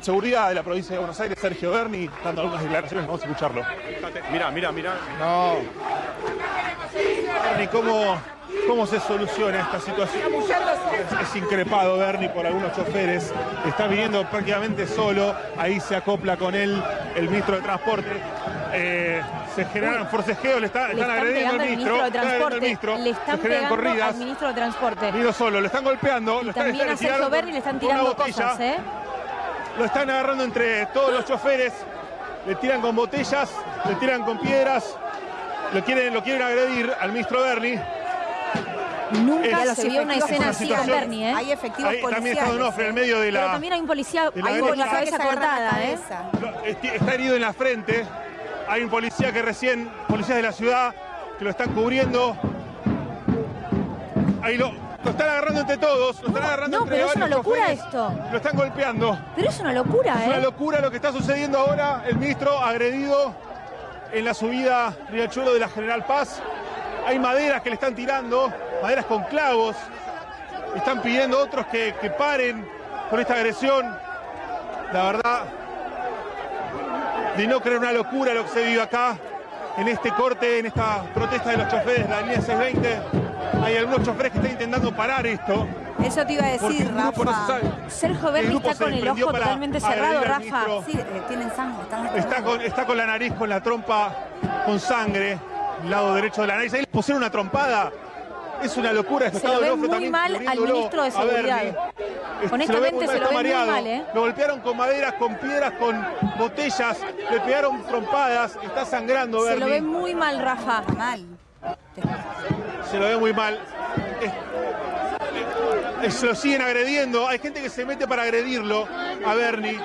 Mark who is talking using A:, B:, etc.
A: en seguridad de la provincia de Buenos Aires, Sergio Berni, dando algunas declaraciones. Vamos a escucharlo.
B: Mira, mira, mira.
A: No. Berni, ¿cómo, ¿cómo se soluciona esta situación? Es, es increpado Berni por algunos choferes. Está viniendo prácticamente solo. Ahí se acopla con él el ministro de Transporte. Eh, se generan forcejeos, le, está-
C: Le
A: están
C: están
A: agrediendo al ministro.
C: ministro de
A: al ministro,
C: Le están
A: se generan
C: pegando
A: corridas.
C: al ministro de Transporte.
A: Vino solo, lo están golpeando. lo están-
C: También
A: le
C: a Sergio Berni le están tirando cosas, ¿eh?
A: Lo están agarrando entre todos los choferes, le tiran con botellas, le tiran con piedras, lo quieren, lo quieren agredir al ministro Berni.
C: Nunca
A: Es-
C: se vio una
A: es
C: escena así con Berni, ¿eh?
D: Hay efectivos
A: Ahí también está. Donofrio en el medio de
C: Pero
A: la.
C: también hay un policía
A: la
C: con la cabeza
D: la
C: cortada, ¿eh?
A: Está herido en la frente. Hay un policía que recién, policías de la ciudad, que lo están cubriendo. Ahí lo, lo están agarrando entre todos, lo están agarrando
C: no,
A: entre
C: pero es una locura esto.
A: Lo están golpeando.
C: Pero es una locura,
A: Es una
C: ¿eh?
A: locura lo que está sucediendo ahora. El ministro agredido en la subida Riachuelo de la General Paz. Hay maderas que le están tirando, maderas con clavos. Están pidiendo a otros que, que paren con esta agresión. La verdad, de no creer una locura lo que se vive acá, en este corte, en esta protesta de los choferes de la línea 620. Hay algunos choferes que están intentando parar esto.
D: Eso te iba a decir,
A: grupo no
D: Rafa.
A: sabe.
C: Sergio Berni está con el ojo totalmente cerrado, Rafa.
D: Sí, eh, tienen sangre, están
A: Está con, está con la nariz, con la trompa, con sangre, lado derecho de la nariz. Ahí le pusieron una trompada. Es una locura. esto.
C: Se lo ve muy
A: también
C: mal al ministro de
A: Berni.
C: Seguridad.
A: Es-
C: Honestamente,
A: muy mal,
C: se lo ve muy mal, ¿eh?
A: Lo golpearon con maderas, con piedras, con botellas. Le pegaron trompadas. Está sangrando
C: Se lo ve
A: Berni.
C: muy mal, Rafa.
D: Mal.
A: Se lo ve muy mal. Es- es- se lo siguen agrediendo. Hay gente que se mete para agredirlo a Bernie.